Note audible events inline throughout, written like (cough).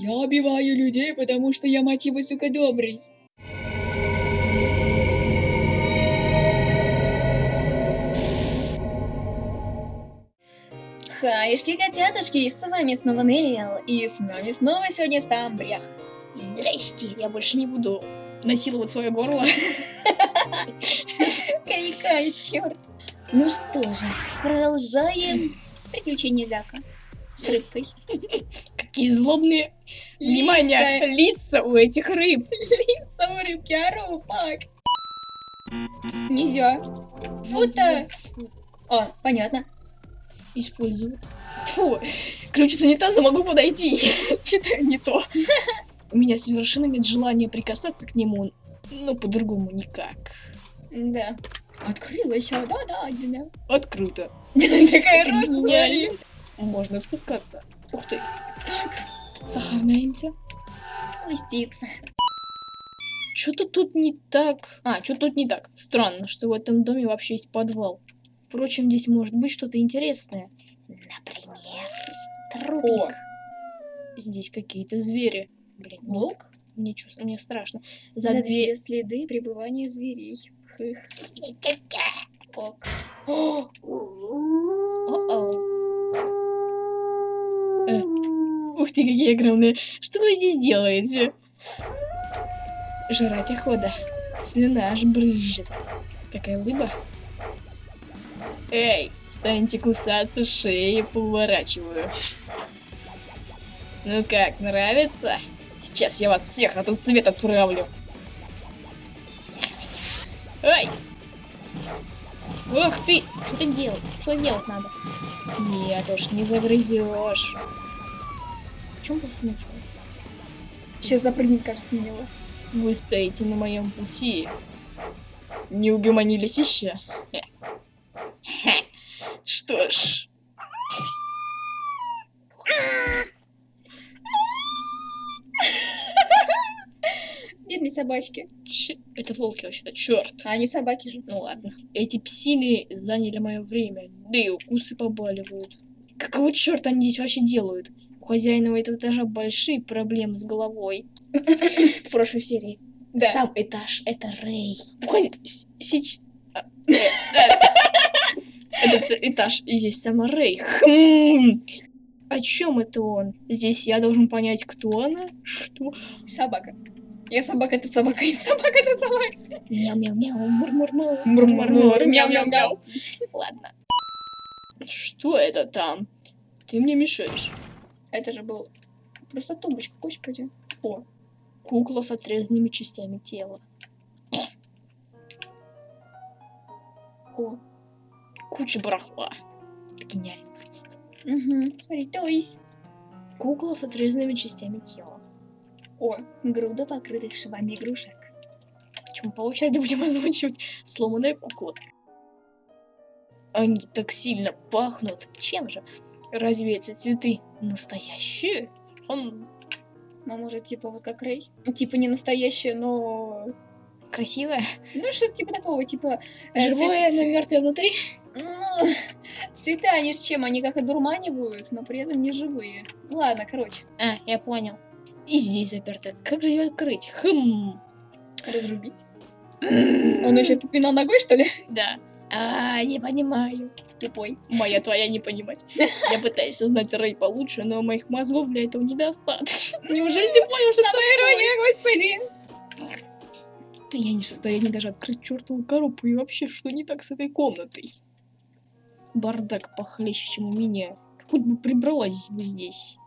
Я убиваю людей, потому что я, мать его, сука, добрый. Хаешки, котятушки, с вами снова Нериэл, и с нами снова сегодня Стамбрях. Здрасте, я больше не буду насиловать свое горло. Кайкай, черт. Ну что же, продолжаем приключения Зяка с рыбкой. Какие злобные, внимание, лица у этих рыб. (laughs) Лица у рыбки, ару, фак. Нельзя. Фу-то. А, понятно. Использую. Фу, ключ из унитаза могу подойти. (laughs) Читаю не то. (laughs) У меня совершенно нет желания прикасаться к нему, но по-другому никак. Да. Открылась, а, да, да, да. Открыто. Такая рожа. Можно спускаться. Ух ты, Так, сохраняемся. спуститься. Что-то тут не так. А, что тут не так. Странно, что в этом доме вообще есть подвал. Впрочем, здесь может быть что-то интересное. Например, трупик. Здесь какие-то звери. Блин, Волк? мне, чувств- мне страшно. За, За две дверь. следы пребывания зверей. Ок. (gasps) О-оу. Э, Ух ты, какие огромные. Что вы здесь делаете? Жрать охота. Слюна аж брызжет. Такая улыба. Эй, станьте кусаться, шеи поворачиваю. Ну как, нравится? Сейчас я вас всех на тот свет отправлю. Эй! Ох ты! Что ты делаешь? Что делать надо? Нет уж, не загрызешь. В чем был смысл? Сейчас запрыгнет, кажется, на него. Вы стоите на моем пути. Не угомонились еще? Хе. Хе. Что ж, Бедные собачки. ч- это волки вообще-то, черт. А они собаки же. Ну ладно. Эти псины заняли мое время, да и укусы побаливают. Какого черта они здесь вообще делают? У хозяина этого этажа большие проблемы с головой. (laughs) В прошлой серии. Да. Сам этаж — это Рэй. Сейчас... э, Этот этаж и здесь сама Рэй. Хм. О чем это он? Здесь я должен понять, кто она? Что? Собака. Я собака, ты собака, я собака, ты собака. Мяу-мяу-мяу, мур-мур-мур. Мур-мур-мур, мяу-мяу-мяу. Ладно. Что это там? Ты мне мешаешь. Это же был просто тумбочка, господи. О, Кукла с отрезанными частями тела. о. Куча барахла. Гениально просто. Угу. Смотри, то есть. Кукла с отрезанными частями тела. О, груда покрытых швами игрушек. Почему по очереди будем (laughs) озвучивать сломанная кукла? Они так сильно пахнут. Чем же? Разве эти цветы настоящие? Он Ну, может, типа вот как Рэй? Типа не настоящее, но... красивая? Ну, что-то типа такого, типа... э, Живое, цвет- но мертвое внутри? Ну, цвета, они ж чем? Они как одурманивают, но при этом не живые. Ладно, короче, А, я понял. И здесь заперто. Как же ее открыть? Хм. разрубить. (clears throat) Он еще попинал ногой, что ли? Да. А, не понимаю. Тупой. Моя твоя не понимать. (laughs) Я пытаюсь узнать Рэй получше, но моих мозгов для этого недостаточно. Неужели ты понял, что Самая ирония, господи! Я не в состоянии даже открыть чертову коробку. И вообще, что не так с этой комнатой? Бардак похлеще, чем у меня. Хоть бы прибралась бы здесь.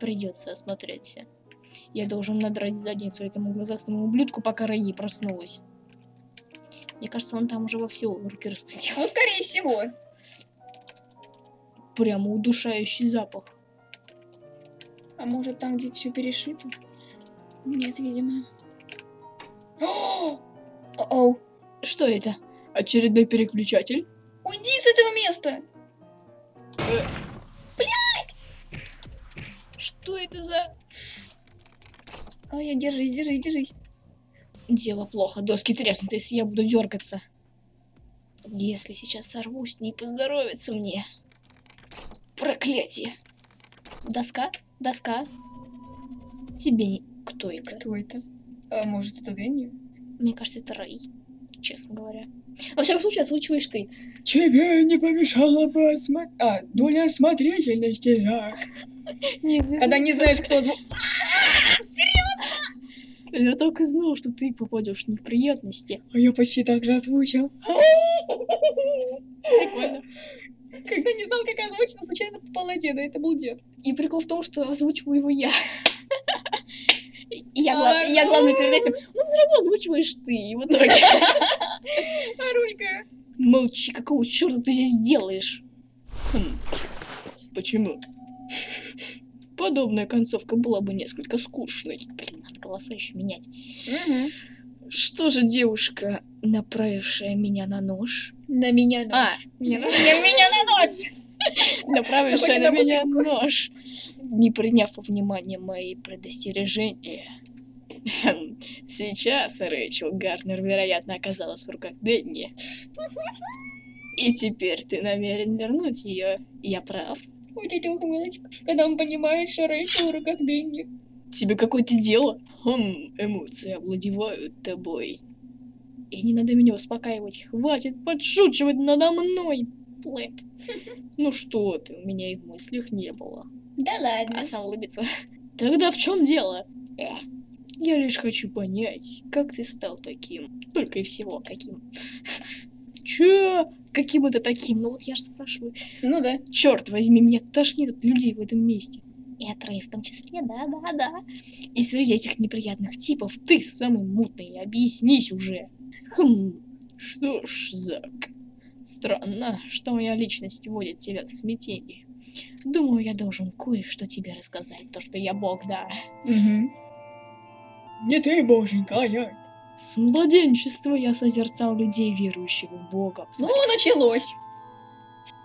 Придется осмотреться. Я должен надрать задницу этому глазастому ублюдку, пока не проснулась. Мне кажется, он там уже вовсю руки распустил. Ну, скорее всего. Прямо удушающий запах. А может, там, где все перешито? Нет, видимо. (gasps) О. Что это? Очередной переключатель? Уйди с этого места! Что это за... Ай, держись, держись, держись. Дело плохо, доски треснут, если я буду дергаться. Если сейчас сорвусь, не поздоровится мне. Проклятие. Доска, доска. Тебе не... Кто это? Кто это? А может, это Дэнни? Мне кажется, это Рэй, честно говоря. Во всяком случае, озвучиваешь ты. Тебе не помешало бы осма... А, доля осмотрительности, Зак. (laughs) Когда не знаешь, кто звук. (laughs) Я так и знал, что ты попадешь в неприятности. А я почти так же озвучил. Прикольно. Когда не знал, как озвучено, случайно попал на деда. Это был дед. И прикол в том, что озвучиваю его я. И я, гла- и я главный перед этим. Ну, все равно озвучиваешь ты. В итоге. А Рулька? Молчи, какого черта ты здесь делаешь? Хм. Почему? Подобная концовка была бы несколько скучной. Голоса еще менять. Что же девушка, направившая меня на нож? На меня А, меня на меня на нос! направившая на меня нож, не приняв во внимание мои предостережения. Сейчас Рэйчел Гарнер, вероятно, оказалась в руках Дэнни. И теперь ты намерен вернуть ее. Я прав. Вот эта ухмылочка. Когда он понимает, что Рэйчел в руках Дэнни. Тебе какое-то дело? Хм, эмоции овладевают тобой. И не надо меня успокаивать. Хватит подшучивать надо мной, Плэт. (laughs) Ну что ты, у меня и в мыслях не было. Да ладно. А сам улыбится. (laughs) Тогда в чем дело? Я лишь хочу понять, как ты стал таким. Только и всего каким. (laughs) Че? Каким это таким? Ну вот я же спрашиваю. Ну да. Черт возьми, меня тошнит от людей в этом месте. И от Рэй в том числе, да-да-да. И среди этих неприятных типов ты самый мутный. Объяснись уже. Хм, что ж, Зак. Странно, что моя личность вводит тебя в смятение. Думаю, я должен кое-что тебе рассказать, то, что я бог, да. Угу. Не ты, боженька, а я. С младенчества я созерцал людей, верующих в Бога. Ну, началось.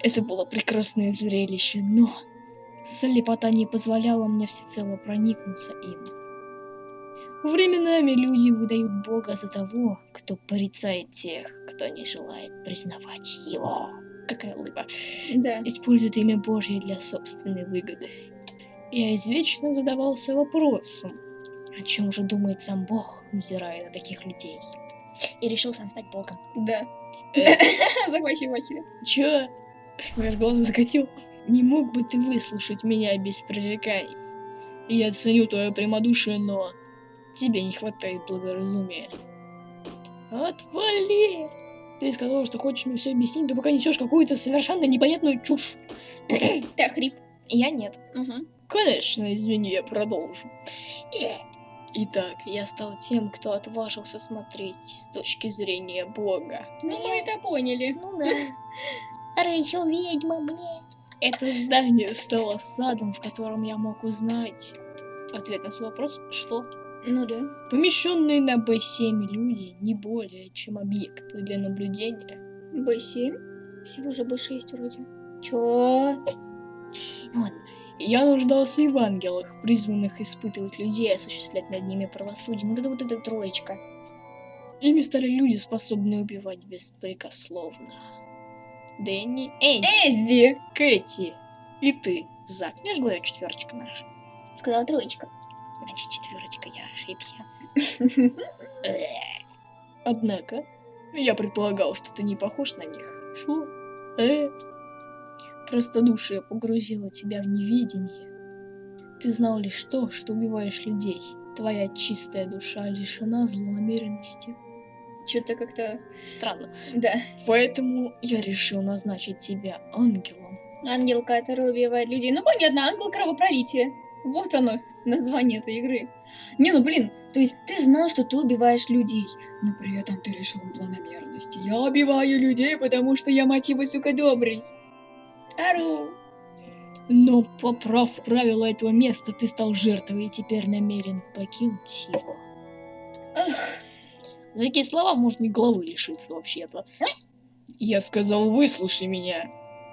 Это было прекрасное зрелище, но слепота не позволяла мне всецело проникнуться им. Временами люди выдают Бога за того, кто порицает тех, кто не желает признавать его. Какая улыба. Да. Используют имя Божье для собственной выгоды. Я извечно задавался вопросом, о чем же думает сам Бог, взирая на таких людей. И решил сам стать богом. Да. Э, (laughs) Захвачивай махера. Чё? Глаза закатил. Не мог бы ты выслушать меня без пререканий? Я ценю твое прямодушие, но тебе не хватает благоразумия. Отвали! Ты сказал, что хочешь мне все объяснить, но пока несешь какую-то совершенно непонятную чушь. (coughs) Ты охрип. Я нет. Угу. Конечно, извини, я продолжу. Итак, я стал тем, кто отважился смотреть с точки зрения Бога. Ну, мы это поняли. Ну да. (laughs) Рэйчел ведьма, мне. Это здание стало садом, в котором я мог узнать ответ на свой вопрос, что Ну да. помещенные на Б7 люди не более, чем объекты для наблюдения. Б7? Всего же Б6 вроде. Чё? Я нуждался и в ангелах, призванных испытывать людей и осуществлять над ними правосудие. Ну, это вот эта троечка. Ими стали люди, способные убивать беспрекословно. Дэнни, Эдди, Эдди! Кэти и ты, Зак. Я же говорю, четверочка наша. Сказала троечка. Значит, четверочка, я ошибся. (laughs) Однако, я предполагал, что ты не похож на них. Шо? Э? Простодушие погрузило тебя в неведение. Ты знал лишь то, что убиваешь людей. Твоя чистая душа лишена злонамеренности. Что-то как-то... Странно. Да. Поэтому я решил назначить тебя ангелом. Ангел, который убивает людей. Ну, понятно, ангел кровопролития. Вот оно, название этой игры. Не, ну блин, то есть ты знал, что ты убиваешь людей, но при этом ты лишен злонамеренности. Я убиваю людей, потому что я мотива, сука, добрый. Ару. Но, поправ правила этого места, ты стал жертвой и теперь намерен покинуть его. За такие слова можно и головы лишиться вообще-то. Я сказал, выслушай меня.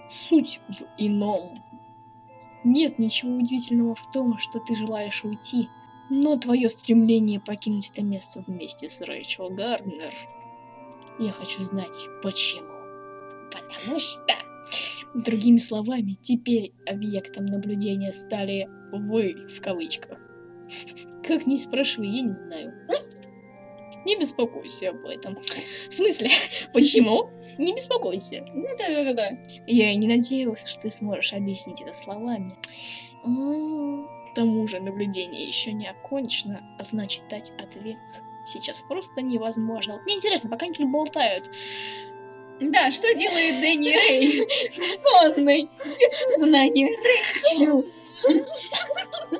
Суть в ином. Нет ничего удивительного в том, что ты желаешь уйти, но твое стремление покинуть это место вместе с Рэйчел Гарнер, я хочу знать, почему. Потому что... Другими словами, теперь объектом наблюдения стали вы, в кавычках. Как не спрашивай, я не знаю. Не беспокойся об этом. В смысле? (laughs) Почему? Не беспокойся. Ну да-да-да-да. Я и не надеялся, что ты сможешь объяснить это словами. К тому же наблюдение еще не окончено, а значит дать ответ сейчас просто невозможно. Мне интересно, пока они болтают, Да, что делает Дэнни Рэй? (laughs) Сонный, без сознания. Рэйчел. (laughs)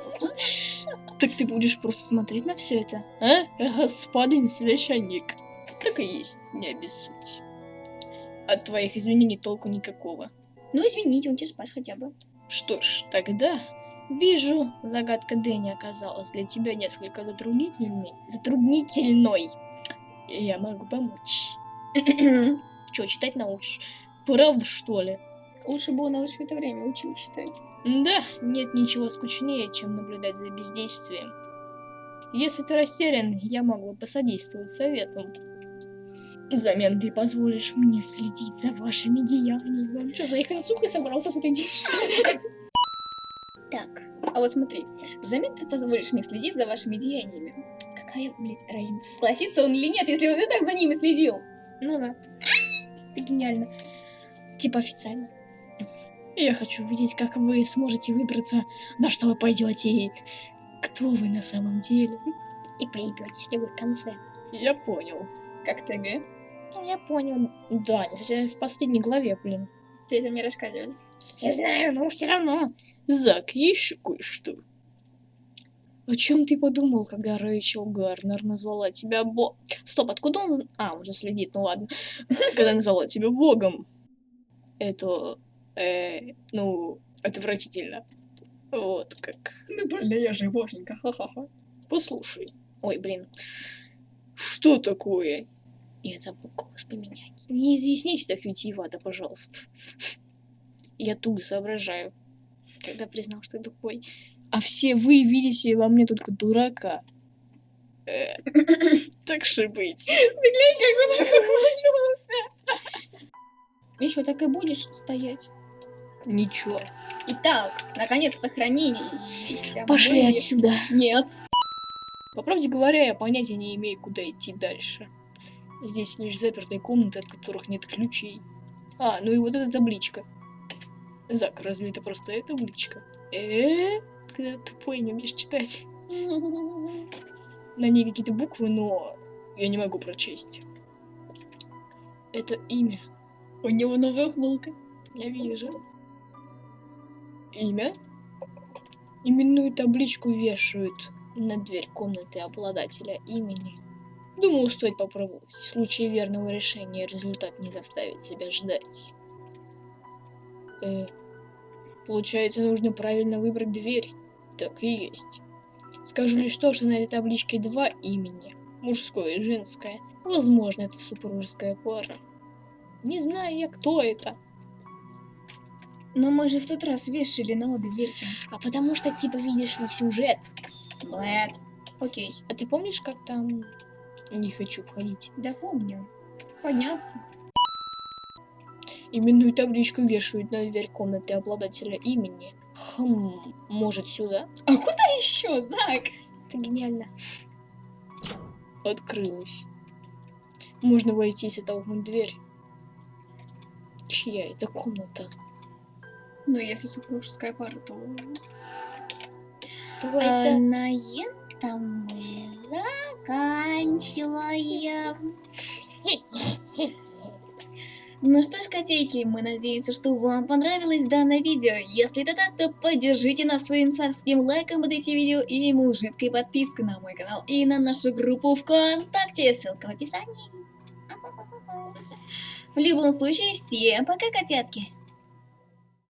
так ты будешь просто смотреть на все это, а, господин священник? Так и есть, не обессудь. От твоих извинений толку никакого. Ну, извините, он тебе спать хотя бы. Что ж, тогда вижу, загадка Дэнни оказалась для тебя несколько затруднительной. Затруднительной. Я могу помочь. (clears throat) Че, читать научишь? Правда, что ли? Лучше бы он его все это время учил читать. Да, нет ничего скучнее, чем наблюдать за бездействием. Если ты растерян, я могу посодействовать советом. Взамен ты позволишь мне следить за вашими деяниями. Что, за их сука собрался следить? Так, а вот смотри. Взамен ты позволишь мне следить за вашими деяниями. Какая, блядь, разница, согласится он или нет, если он и так за ними следил? Ну да. Это гениально. Типа официально. Я хочу увидеть, как вы сможете выбраться, на что вы пойдете и кто вы на самом деле. И поебетесь ли вы в конце. Я понял. Как ТГ? Я понял. Да, в последней главе, блин. Ты это мне рассказывали. Я знаю, но все равно. Зак, еще кое-что. О чем ты подумал, когда Рэйчел Гарнер назвала тебя Бо... Стоп, откуда он... А, он же следит, ну ладно. Когда назвала тебя Богом. Это... Э, ну, отвратительно. Вот как. Ну, блин, я же боженька, ха-ха-ха. Послушай. Ой, блин. Что такое? Я забыл голос поменять. Не изъясняйте так витиевато, пожалуйста. Я туго соображаю, когда признал, что тупой. А все вы видите во мне только дурака. Э, (coughs) Так же быть. Как он. (laughs) Еще так и будешь стоять. Ничего. Итак, наконец а Пошли мы- отсюда. Нет. По правде говоря, я понятия не имею, куда идти дальше. Здесь лишь запертые комнаты, от которых нет ключей. А, ну и вот эта табличка. Зак, разве это простая табличка? э Когда тупой не умеешь читать. На ней какие-то буквы, но я не могу прочесть. Это имя. У него новая ухмылка. Я вижу. Имя? Именную табличку вешают на дверь комнаты обладателя имени. Думаю, стоит попробовать. В случае верного решения результат не заставит себя ждать. Э, получается, нужно правильно выбрать дверь. Так и есть. Скажу лишь то, что на этой табличке два имени. Мужское и женское. Возможно, это супружеская пара. Не знаю я, кто это. Но мы же в тот раз вешали на обе дверки. А потому что, типа, видишь ли, сюжет. Блэд. Окей. А ты помнишь, как там... Не хочу входить. Да помню. Подняться. Именную табличку вешают на дверь комнаты обладателя имени. Хм, может сюда? А куда еще, Зак? Это гениально. Открылась. Можно войти и толкнуть дверь. Чья это комната? Ну, если супружеская пара, то... Твой А это... на этом мы заканчиваем. Ну что ж, котейки, мы надеемся, что вам понравилось данное видео. Если это так, то поддержите нас своим царским лайком под эти видео и мужицкой подпиской на мой канал и на нашу группу ВКонтакте. Ссылка в описании. В любом случае, всем пока, котятки!